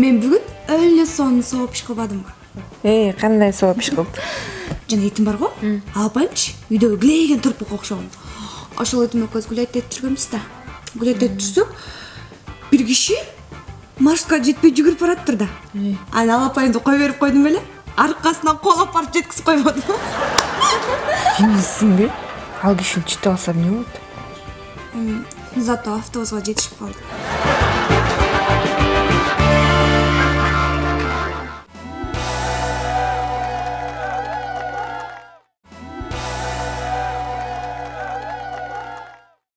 мен бүгін өлі соны соғып іш қылып алдым ей қандай соғып іш қылып жана итим бар го алып үйдөгү килейген тұрпыққа окшогон ошол итим экөөбүз гулять жүргөнбүз да гулять этип жүрсөк бир киши маршрутка жетпей жүгүрүп баратыптыр да анан алып апайымды кое берип койдум беле аркасынан колоп барып жеткизип койбодум эмнесинби ал кишини чыдап алса эмне болот зато автобуска жетишип калды